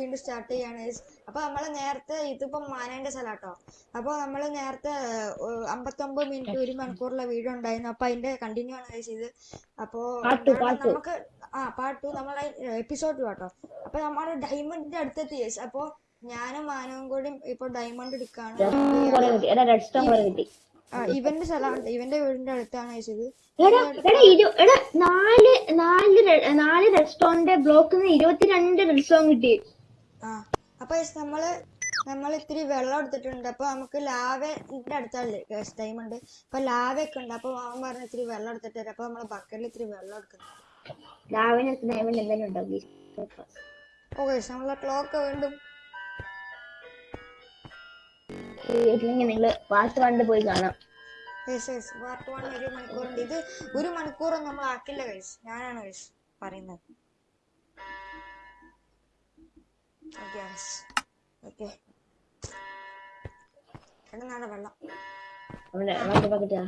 വീണ്ടും സ്റ്റാർട്ട് ചെയ്യാണ്. അപ്പോൾ അപ്പൊ നമ്മൾ നേരത്തെ ഇതിപ്പം മാനേന്റെ സ്ഥലാട്ടോ. അപ്പൊ നമ്മൾ നേരത്തെ അമ്പത്തൊമ്പത് മിനിറ്റ് ഒരു മണിക്കൂറുള്ള വീഡിയോ ഉണ്ടായിരുന്നു. അപ്പൊ അതിന്റെ കണ്ടിന്യൂ ആണ് ഗൈസ് ഇത്. അപ്പോ Part two, എന്താണ് part two. നമുക്ക് ആ പാർട്ട് ടു നമ്മളെ എപ്പിസോഡ് കേട്ടോ. അപ്പൊ നമ്മൾ ഡയമണ്ടിന്റെ അടുത്തെത്തി ഗൈസ് അപ്പൊ ഞാനും മാനവും കൂടി ഇപ്പൊ ഡയമണ്ട് എടുക്കാണ്. ഇവന്റെ സ്ഥലമാണ്. ഇവന്റെ വീടിന്റെ അടുത്താണ് ഇത്. നാല് നാല് നാല് റെഡ് സ്റ്റോണിന്റെ ബ്ലോക്കിൽ നിന്ന് ഇരുപത്തിരണ്ട് റെസ്റ്റോറന്റ് കിട്ടി. ആ അപ്പൊ നമ്മൾ നമ്മൾ ഇത്തിരി വെള്ളം എടുത്തിട്ടുണ്ട്. അപ്പൊ നമുക്ക് ലാവന്റെ അടുത്തല്ലേ ഉണ്ട്. അപ്പൊ ലാവ ഒക്കെ ഉണ്ട്. അപ്പൊ അവൻ പറഞ്ഞ ഇത്തിരി വെള്ളം എടുത്തിട്ട് തരാം. അപ്പൊ നമ്മൾ ബക്കറ്റിൽ ഇത്തിരി വെള്ളം എടുക്കുന്നുണ്ട്. ഡയമണ്ട് എന്തെങ്കിലും ഉണ്ടാവും ഓക്കെ നമ്മളെ ക്ലോക്ക് വീണ്ടും നിങ്ങൾ പാർട്ട് കണ്ട് പോയി കാണാം. പാർട്ട് വൺ ഒരു മണിക്കൂറുണ്ട്. ഇത് ഒരു മണിക്കൂറും നമ്മൾ ആക്കില്ല കൈസ് ഞാനാണ് കൈസ് പറയുന്നത്. ഓക്കെ ഓക്കെ എണ്ണ വെള്ളം. അവിടെ അവിടെ പക്കറ്റാ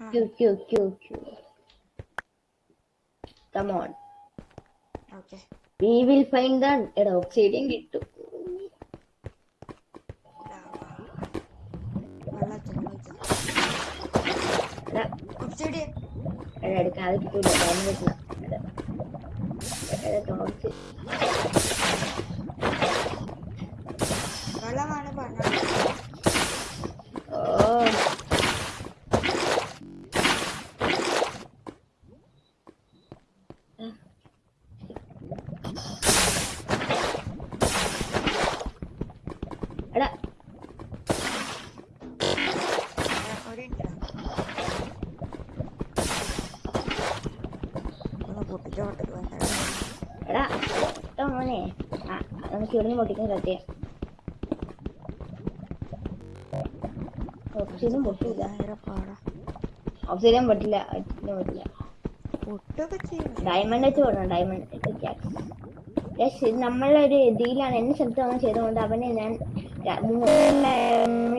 ക്യൂ ക്യൂ ക്യൂ Q come on okay we will find the എടാ ഒബ്സിഡിയൻ കിട്ടും. വെള്ളത്തിൽ എടാ എടുക്കാതെ കിട്ടൂല ഡയമണ്ട് കിട്ടണം എടാ എടാ ടോർച്ച് വെള്ളമാണ് പറഞ്ഞത് ഓ ഒന്ന് എടാ കേട്ടോ മോനെ. ആ നമുക്ക് ഇവിടുന്ന് പൊട്ടിക്കാൻ സത്യം ഓക്സിജൻ പൊട്ടില്ല ഭയങ്കര പാടാ ഓക്സിജൻ പൊട്ടില്ല ഓക്സിജൻ പൊട്ടില്ല. പൊട്ടൊക്കെ ഡയമണ്ട് വെച്ച് പോടണം ഡയമണ്ട് ഇത് നമ്മളൊരു ഡീലാണ് എന്നെ സ്ഥലത്ത് അങ്ങനെ ചെയ്തുകൊണ്ട് അവനെ ഞാൻ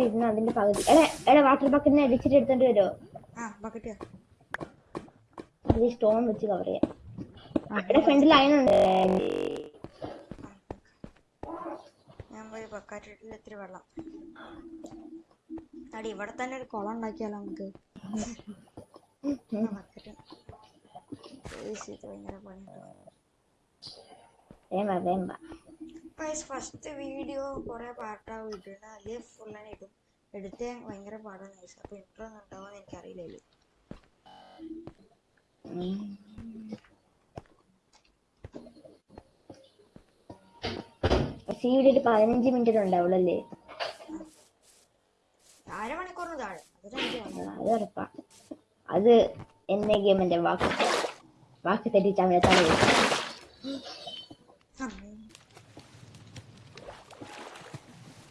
ഇരുന്ന് അതിന്റെ പകുതി. എടാ എടാ വാട്ടർ ബക്കറ്റിനെ അടിച്ചിട്ട് എടുത്തോണ്ട് വരുമോ ബക്കറ്റ് അത് സ്റ്റോൺ വെച്ച് കവർ ചെയ്യാം. അവിടെ ഫ്രണ്ടിൽ അയനുണ്ട് ഞാൻ പോയി ബക്കറ്റിൽ ഇത്തിരി വെള്ളം. അടി ഇവിടെ തന്നെ ഒരു കുളം ഉണ്ടാക്കിയാലോ നമുക്ക്? ബക്കറ്റ് ഭയങ്കര പണിയുണ്ടോ വേമ്പ വേമ്പ ഫസ്റ്റ് വീഡിയോ കുറെ പാട്ടാവും ഇട്ടിട്ട് അതേ ഫുൾ തന്നെ ഇടും. എടുത്ത് ഭയങ്കര പാടാണ് ഗൈസ് അപ്പൊ ഇൻട്രോ ഒന്നും ഉണ്ടാവുമെന്ന് എനിക്കറിയില്ല പതിനഞ്ച് മിനിറ്റ് അരമണിക്കൂറിന് താഴെ. അത് ഉറപ്പാ. അത് എന്നെ ഗെയിമിന്റെ വാക്ക് വാക്ക് തെറ്റിച്ചാൽ തല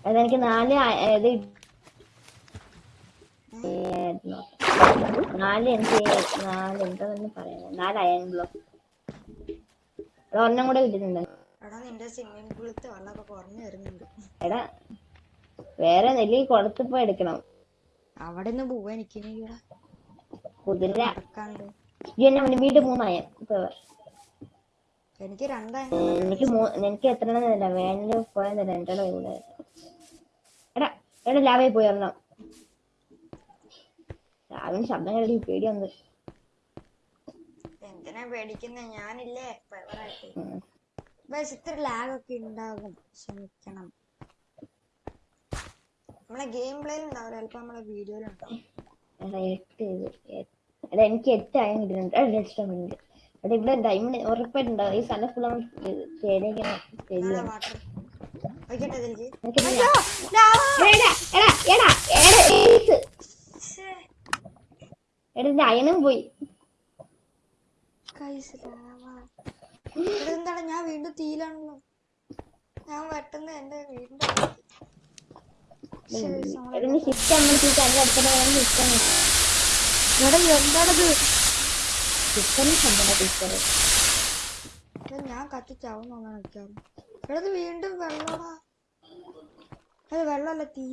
അതെനിക്ക് നാല് ഇത് നാല് എനിക്ക് നാല് എന്താ പറയുന്നത് നാല് അയൺ ബ്ലോക്ക്. ഒരെണ്ണം കൂടെ കിട്ടുന്നുണ്ട് എടാ നിന്റെ സ്വിമ്മിംഗ് പൂളത്തെ വെള്ളമൊക്കെ കുറഞ്ഞു വരുന്നുണ്ട്. എടാ വേറെ നെല്ലി കുളത്ത് പോയി എടുക്കണം. അവിടെ നിന്ന് പോവാ എനിക്ക് കുതിര. എന്നെ വീണ്ടും മൂന്നായ എനിക്ക് രണ്ടായി എനിക്ക് എനിക്ക് എത്ര എണ്ണം തരില്ല വേണ്ട പോയാൽ രണ്ടെണ്ണം ഇവിടെ എടാ എടാ ലാവേ പോയി രാവിലെ ശബ്ദം കേട്ടി പേടി വന്നു എന്തിനാ പേടിക്കുന്നത് ഞാനില്ലേ. ബസ് ഇത്ര ലാഗ് ഒക്കെ ഉണ്ടാകും. ക്ഷമിക്കണം. നമ്മളെ ഗെയിം പ്ലേയിൽ ഉണ്ടാവില്ല ചിലപ്പോ നമ്മളെ വീഡിയോയിലുണ്ടാവും എടാ എനിക്ക് എട്ട് ആയി കിട്ടുന്നുണ്ട് ഇവിടെ ഡയമണ്ട് ഉറപ്പായിട്ടുണ്ടാവും ഈ സ്ഥലം ഫുൾ നല്ല വാട്ടർ അയണും പോയി. എന്താണ്? ഞാൻ വീണ്ടും തീയിലാണല്ലോ. ഞാൻ വെട്ടുന്ന എന്റെ വീടിന്റെ എന്താണത്? ഞാൻ എടാ, ഞാൻ നിൽക്കാറ് എടാ ഇത് വീണ്ടും വെള്ളടാ അത് വെള്ളല്ല തീ.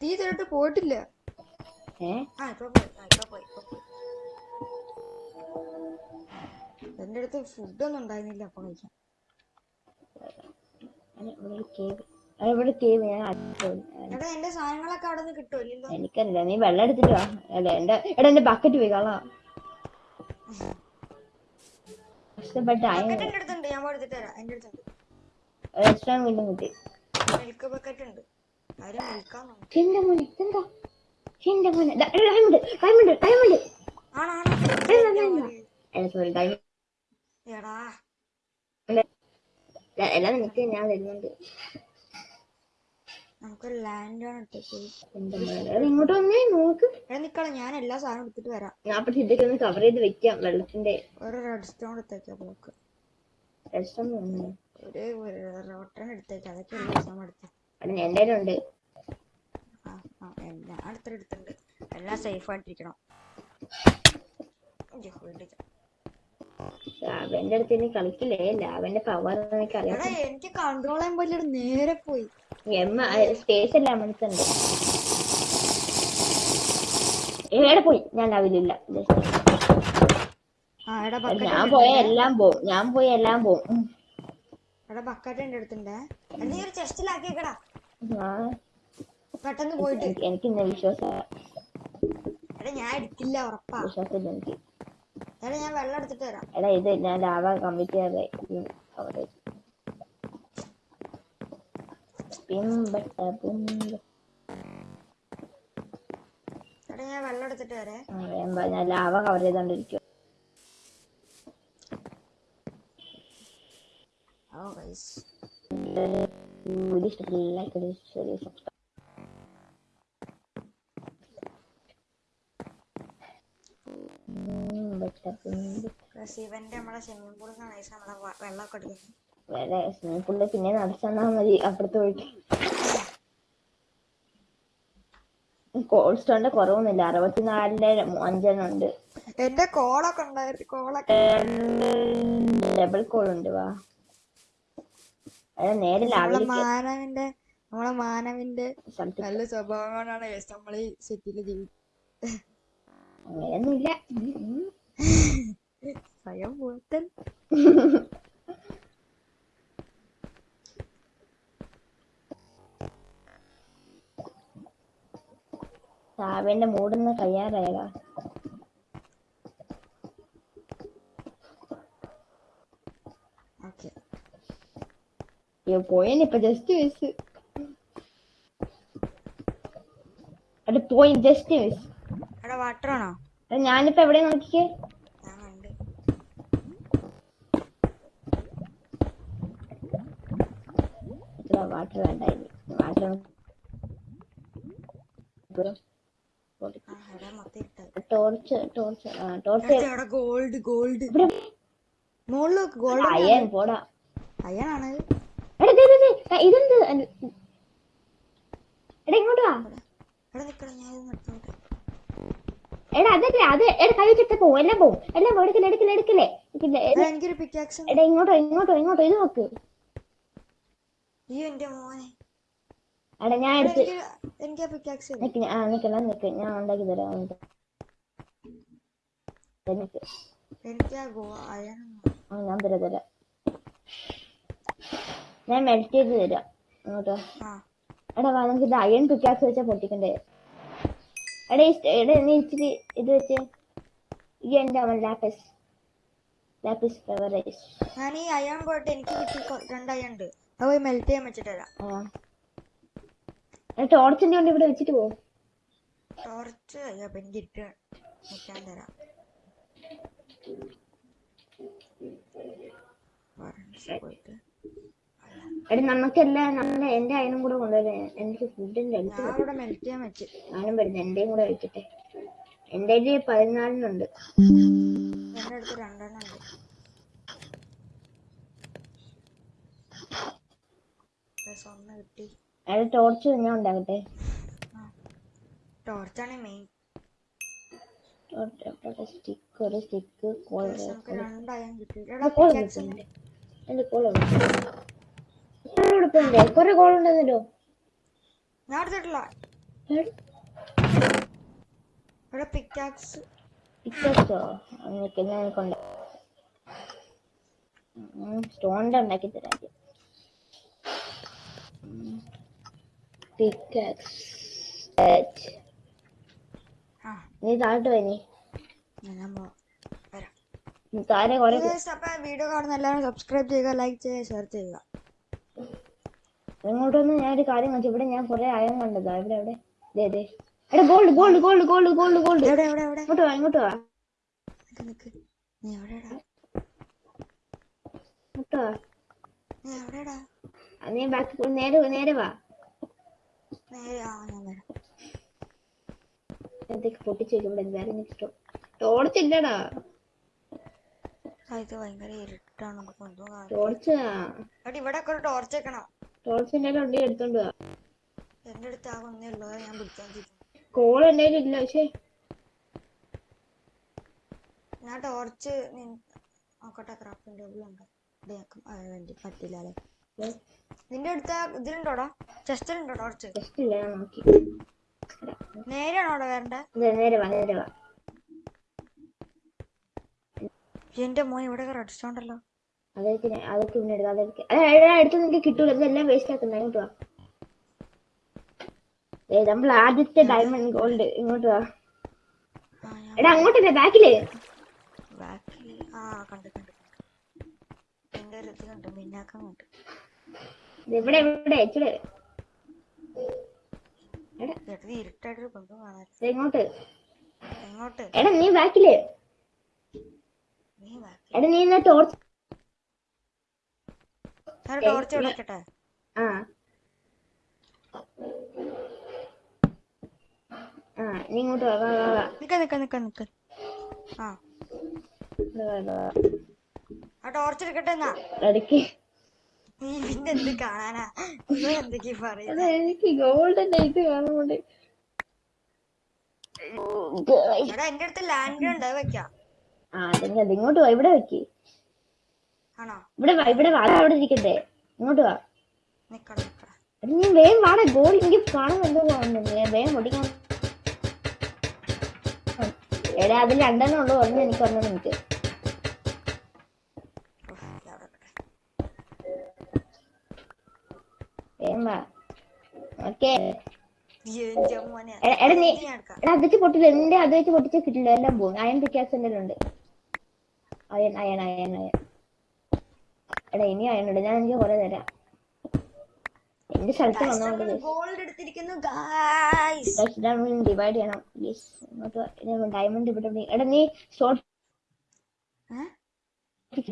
തീ തരട്ട് പോയിട്ടില്ല. ആ ഇപ്പൊ പോയി. ഇപ്പൊ പോയി ഇപ്പൊ പോയി. എന്റെ അടുത്ത് ഫുഡൊന്നും ഉണ്ടായിരുന്നില്ല അപ്പൊ കഴിക്കാൻ. എടാ എന്റെ സാധനങ്ങളൊക്കെ അവിടെ നിന്ന് കിട്ടുമല്ലോ എനിക്കല്ല നീ വെള്ളം എടുത്തിട്ട് വാ. എന്റെ എടാ എന്റെ ബക്കറ്റ് പോയി കളാ കഷ്ടപ്പെട്ട് എടുത്തിട്ട് തരാം. എന്റെ അടുത്തുണ്ട് എക്സ്ട്രാ വീണ്ടും കിട്ടി. മിൽക്ക് ബക്കറ്റ് ഉണ്ട്. ആരും മിൽക്കാൻ എന്റെ മോനെ എന്താ എന്റെ മോനെ. ഡയമണ്ട് ഡയമണ്ട് ഡയമണ്ട് ആണോ സോറി ഡയമണ്ട് എടാ. എല്ലാം നിനക്ക് ഞാൻ വരുന്നുണ്ട് നമുക്കൊരു ലാൻഡ് ആണ് ഇങ്ങോട്ട് വന്നേ നോക്ക്. നിക്കള ഞാൻ എല്ലാ സാധനവും എടുത്തിട്ട് വരാം. ഞാൻ പക്ഷെ ഇതൊക്കെ ഒന്ന് കവർ ചെയ്ത് വെക്കാം വെള്ളത്തിന്റെ ഒരു റെഡ് സ്റ്റോൺ എടുത്തേക്കാം ബ്ലോക്ക് ഒരു റോട്ടൺ എടുത്തേക്കാം അതൊക്കെ എല്ലാ ദിവസവും എടുത്ത് എന്റെ ഉണ്ട്. ആ ആ എല്ലാം അടുത്തൊരു എടുത്തിട്ടുണ്ട് എല്ലാം സേഫ് ആയിട്ടിരിക്കണം. ലാവന്റെ അടുത്ത് ഇനി കളിക്കില്ലേ? ലാവന്റെ പവർ എനിക്ക് കൺട്രോൾ ചെയ്യാൻ പറ്റില്ല നേരെ പോയി. എമ്മ സ്പേസ് എല്ലാം മനസ്സുണ്ട് എവിടെ പോയി? ഞാൻ ലാവിലില്ല. ഞാൻ പോയ എല്ലാം പോവും. ഞാൻ പോയ എല്ലാം പോവും. എടാ ബക്കറ്റ് എന്റെ അടുത്തുണ്ടേ എടാ, നീ ഒരു ചെസ്റ്റിലാക്കിയേക്കടാ ഞാൻ പെട്ടെന്ന് പോയിട്ട്. എനിക്ക് ഇന്ന് വിശ്വാസം എടാ ഞാൻ എടുക്കില്ല ഉറപ്പാ. വിശ്വാസമില്ല എനിക്ക്. എടാ ഞാൻ വെള്ളം എടുത്തിട്ട് എടാ ഇത് ഞാൻ ലാവ കമ്മിറ്റ് ചെയ്യാതെ അവിടെ പിമ്പട്ട പിമ്പ എടാ ഞാൻ വെള്ളം എടുത്തിട്ട് വരാം. ഞാൻ ലാവ കവർ ചെയ്തോണ്ടിരിക്കും ഓ ഗൈസ് വീഡിയോ ഇഷ്ടപ്പെട്ടില്ല ലൈക്ക് ചെയ്ത് share ചെയ്ത് subscribe ഉം, ബട്ട പിമ്പ ശിവന്റെ നമ്മളെ സ്വിമ്മിംഗ് പൂളിൽ നിന്നാണ് ഗൈസ് like this video എടുക്കുന്നത് വേറെ സ്വിമ്മിംഗ് പൂളിൽ പിന്നെ നടച്ചെന്നാ മതി അപ്പുറത്ത് പോയിട്ട്. സ്റ്റോണിന്റെ കുറവൊന്നുമില്ല. അറുപത്തിനാലിന്റെ അഞ്ചെണ്ണം ഉണ്ട്. എന്റെ കോളൊക്കെ ഉണ്ടായിരുന്നു കോളൊക്കെ ഡബിൾ കോൾ ഉണ്ട് വാ. അതാ നേരെ നമ്മളെ മാനവിന്റെ നമ്മളെ മാനവിന്റെ നല്ല സ്വഭാവം കൊണ്ടാണ് നമ്മൾ ഈ സിറ്റിയിൽ ജീവി അങ്ങനെയൊന്നുമില്ല. ഉം, ഉം. സ്വയം പോത്തൻ സാവിന്റെ മൂടുന്ന കഴിയാറായടാ ഓക്കെ അയ്യോ പോയിനിപ്പൊ ജസ്റ്റ് മിസ് അത് പോയി ജസ്റ്റ് മിസ് എടാ വാട്ടർ ആണോ? ഞാനിപ്പോ എവിടെ നോക്കിക്കേ വാട്ടർ വേണ്ടായിരുന്നു water torch torch torch gold gold മുകളിൽ നോക്ക് ഗോൾഡ് അയ്യൻ പോടാ. ദാ ഇതെന്ത്? എടാ ഇങ്ങോട്ട് വാ. എടാ അതല്ല അത് എടാ കൈ വെച്ചിട്ട് പോവും എല്ലാം പോവും എല്ലാം പോവും. എടുക്കില്ല എടുക്കില്ല എടുക്കില്ലേ. എടാ ഇങ്ങോട്ടോ ഇങ്ങോട്ടോ ഇങ്ങോട്ടോ ഇത് നോക്ക്. എടാ ഞാൻ എടാ, എടുത്ത് ആ നിക്കണം നിക്ക് ഞാൻ ഉണ്ടാക്കി തരാം നിക്ക്. ഞാൻ തരാം തരാം. ഞാൻ മെൽറ്റ് ചെയ്ത് തരാം. അങ്ങോട്ട് എടാ നമുക്ക് ഇത് അയൺ പിക്കാസ് വെച്ചാ പൊട്ടിക്കണ്ടേ? എടാ എടാ നീ ഇച്ചിരി ഇത് വെച്ച്. ഈ എന്റെ അവൻ ലാപ്പിസ് ലാപ്പിസ് ഫെവറേസ് ഞാൻ ഈ അയൺ പോയിട്ട് എനിക്ക് കിട്ടി രണ്ട് അയൺ ഉണ്ട്. അത് പോയി മെൽറ്റ് ചെയ്യാൻ വെച്ചിട്ട് തരാം. ആ. ടോർച്ചിന്റെ കൊണ്ട് ഇവിടെ വെച്ചിട്ട് പോകും ടോർച്ച് അപ്പൊ എനിക്ക് ഇട്ട് വെക്കാൻ തരാം. പോയിട്ട്. എടാ നമുക്കെല്ലാം നമ്മളെ എന്റെ അയനും കൂടെ കൊണ്ടുവരാൻ എനിക്ക് ഫുഡിന്റെ ഞാനും വരുന്നു. എന്റെയും കൂടെ വെക്കട്ടെ എന്റെ കയ്യിൽ പതിനാലിനുണ്ട് ടോർച്ച് ഞാൻ ഉണ്ടാകട്ടെ. ടോർച്ചാണ് മെയിൻ സ്റ്റിക്ക് ഒരു സ്റ്റിക്ക് കോൾ കോൾ എന്റെ കോൾ കൊറേ കോൾ ഉണ്ടെന്നല്ലോ. ഞാൻ എടുത്തിട്ടില്ല. ഇവിടെ പിക്കാക്സ് പിക്കോ നിൽക്കുന്ന കൊണ്ട് സ്റ്റോണിന്റെ ഉണ്ടാക്കി തരാം പിക്കാക്സ് നീ താഴോട്ട് പോയി ഞാൻ പോ- വരാം. നീ താഴെ കുറെ Guys, അപ്പൊ വീഡിയോ കാണുന്ന എല്ലാവരും സബ്സ്ക്രൈബ് ചെയ്യുക ലൈക്ക് ചെയ്യുക ഷെയർ ചെയ്യുക. ഇങ്ങോട്ടൊന്ന് ഞാൻ ഒരു കാര്യം വെച്ചു ഇവിടെ ഞാൻ കുറെ അയം കണ്ടതാ. ഇവിടെ എവിടെ ദേ ദേ. എടാ gold gold gold gold gold gold ഇങ്ങോട്ട് വാ ഇങ്ങോട്ട് വാ. ഇങ്ങോട്ട് വാ. നീ ബാക്ക് നേരെ നേരെ വാ. എന്തൊക്കെ പൊട്ടിച്ചു ഇവിടെ വേറെ നെക്സ്റ്റ് ടോർച്ചില്ലടാ ഇത് ഭയങ്കര ഇരുട്ടാണ്. നമുക്ക് കാണാൻ ടോർച്ച് ഇവിടെ ടോർച്ച് വെക്കണം. ടോർച്ച് എന്റെ ഉണ്ടി എടുത്തോണ്ട് എന്റെ അടുത്ത് ആ ഒന്നേ ഉള്ളൂ. ഞാൻ കോൾ എന്റെ ഇല്ല. പക്ഷേ ഞാൻ ടോർച്ച് നോക്കട്ടെ ക്രാഫ്റ്റിംഗ് ടേബിൾ ഉണ്ട്? വേണ്ടി പറ്റില്ല അല്ലേ? നിന്റെ അടുത്ത് ഇതിലുണ്ടോടാ? ചെസ്റ്റിലുണ്ടോ ടോർച്ച് ജസ്റ്റ് ഇല്ല ഞാൻ നോക്കി. വരണ്ടേ? നേരെ വാ നേരെ വാ. എന്റെ മോൻ ഇവിടെ റെഡ് സ്റ്റോൺ ഉണ്ടല്ലോ അതൊക്കെ അതൊക്കെ പിന്നെ എടുക്കാം അതൊക്കെ. അടുത്ത് നിനക്ക് കിട്ടൂല. ഇതെല്ലാം വേസ്റ്റ് ആക്കുന്ന. ഇങ്ങോട്ട് വാ. നമ്മൾ ആദ്യത്തെ ഡയമണ്ട് ഗോൾഡ് ഇങ്ങോട്ട് വാ. എടാ അങ്ങോട്ടല്ലേ? ബാക്കിൽ? ദേ ഇങ്ങോട്ട്. എങ്ങോട്ട്? എടാ നീ ബാക്കിലേ? എടാ നീ എന്നാ ടോർച്ച് ടോർച്ച് വിളിക്കട്ടെ ആ. ആ നീ ഇങ്ങോട്ട് വാ വാ വാ വാ. നിക്ക നിക്ക നിക്ക നിക്ക. ആ. ആ ടോർച്ച് എടുക്കട്ടെ എന്നാ? ഇടയ്ക്ക് നീ പിന്നെ എന്ത് കാണാനാ? നീ എന്തൊക്കെയാ പറയുന്നത് എടാ എനിക്ക് ഗോൾഡിന്റെ ഇത് കാണുന്നുണ്ട് എടാ എന്റെ അടുത്ത് ലാൻഡ് ഉണ്ട് വെക്കാം. ആ ഇവിടെ വെക്ക്. ഇവിടെ വാ ഇവിടെ വാ അത് അവിടെ ഇരിക്കട്ടെ. ഇങ്ങോട്ട് വാ. നീ വേഗം വാടാ ഗോൾ എനിക്ക് കാണുന്നുണ്ടോ കാണുന്നുണ്ട് വേഗം ഓടിക്കാൻ എടാ അതിൽ രണ്ടെണ്ണം ഉള്ളു പറഞ്ഞു എനിക്ക് ഒരെണ്ണം നിനക്ക്. ഉഫ്, ഇത് അവിടെ. വെക്കട്ടെ. വേഗം വാ. ഓക്കേ. എന്റെ മോനെ. എടാ, എടാ നീ ഇത് ഞാൻ എടുക്കാം? എടാ അത് വെച്ച് പൊട്ടില്ല. എന്റെ അത് വെച്ച് പൊട്ടിച്ച് കിട്ടില്ല. എല്ലാം പോകും അയൺ പിക്കാസ് എന്തെങ്കിലും ഉണ്ട്. Iron iron iron iron. എടാ ഇനി അയൺ ഞാൻ എനിക്ക് കുറെ തരാം. എന്റെ സ്ഥലത്ത് വന്നോണ്ട് ഗോൾഡ് എടുത്തിരിക്കുന്നു ഗായ്സ് ഡിവൈഡ് ചെയ്യണം. യെസ് ഡയമണ്ട് ഇവിടെ. എടാ നീ ഷോർട്ട്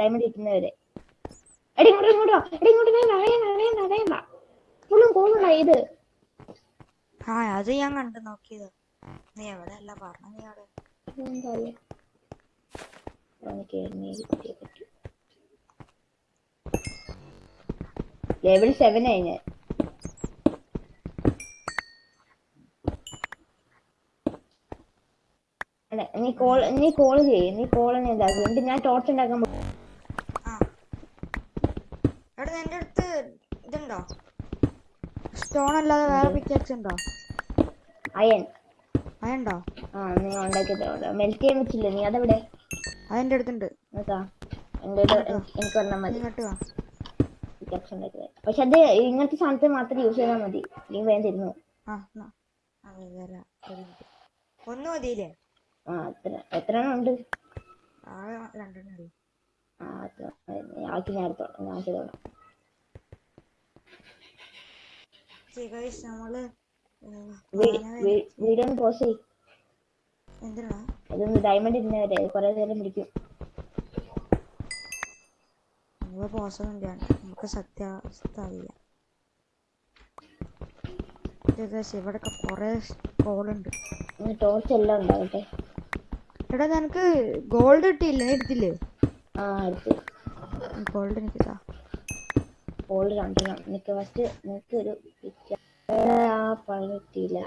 ഡയമണ്ട് കിട്ടുന്നവരെ എടാ ഇങ്ങോട്ട് ഇങ്ങോട്ട് വാ. എടാ ഇങ്ങോട്ട് ഞാൻ വാ, വേഗം വാ, വേഗം വാ, വേഗം വാ ഫുള്ളും കോളുണ്ടാ ഇത്. ആ അത് ഞാൻ കണ്ടു നോക്കിയത്. നീ എവിടെ? അല്ല പറഞ്ഞു നീ അവിടെ എന്താ ലെവൽ സെവൻ ആയി ഞാൻ. നീ കോൾ നീ കോൾ ചെയ്യ് നീ കോൾ തന്നെ ഇതാക്കും എന്നിട്ട് ഞാൻ ടോർച്ച് ഉണ്ടാക്കാൻ എടാ നിന്റെ അടുത്ത് ഇതുണ്ടോ? സ്റ്റോൺ അല്ലാതെ വേറെ പിക്കാച്ച് ഉണ്ടോ? അയൺ. അയണ്ടോ ആ നീ ഉണ്ടാക്കി മെൽറ്റ് ചെയ്യാൻ വെച്ചില്ല നീ അതെവിടെ? അതെന്റെ അടുത്തുണ്ട്. നോക്കാ എന്റെ ഒരു- എനിക്ക് വന്നാൽ മതി. ഇങ്ങോട്ട് വാ. പിക്കാക്സ് ഉണ്ടാക്കി പക്ഷെ അത് ഇങ്ങനത്തെ സാധനത്തിൽ മാത്രം യൂസ് ചെയ്താൽ മതി. നീ വേഗം തരുന്നു. ആ ഒന്ന് മതിയില്ലേ? എത്ര ഉണ്ട്? ആക്കി ഞാൻ ചെയ്തോളാം. നമ്മൾ വീഡിയോ ഒന്ന് പോസ് ചെയ്യ്. എന്തിനാ? ഇതൊന്ന് ഡയമണ്ട് ഇരുന്നവരെ കുറെ നേരം പിടിക്കും ചെയ്യണ്ട നമുക്ക് സത്യാവസ്ഥ അറിയാം ഏകദേശം ഇവിടെയൊക്കെ കുറേ കോളുണ്ട് ടോർച്ച് എല്ലാം ഉണ്ടാവട്ടെ എടാ നിനക്ക് ഗോൾഡ് കിട്ടിയില്ലേ? നീ എടുത്തില്ലേ? ആ എടുത്ത്. ഗോൾഡ് എനിക്ക് താ. ഓൾഡ് രണ്ടെണ്ണം നിനക്ക് ഫസ്റ്റ് നിനക്ക് ഒരു ആ പണി കിട്ടിയില്ല.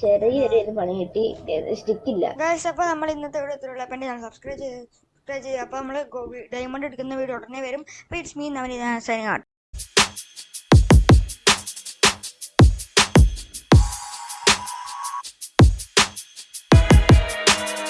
ചെറിയൊരു പണി കിട്ടി. സ്റ്റിക്കില്ല അപ്പൊ നമ്മൾ ഇന്നത്തെ വീഡിയോ ഇത്രയുള്ള അപ്പം സബ്സ്ക്രൈബ് ചെയ്ത് സബ്സ്ക്രൈബ് ചെയ്യുക. അപ്പോൾ നമ്മൾ ഡയമണ്ട് എടുക്കുന്ന വീഡിയോ ഉടനെ വരും. അപ്പോൾ ഇറ്റ്സ് മീൻ അവൻ സൈനിങ്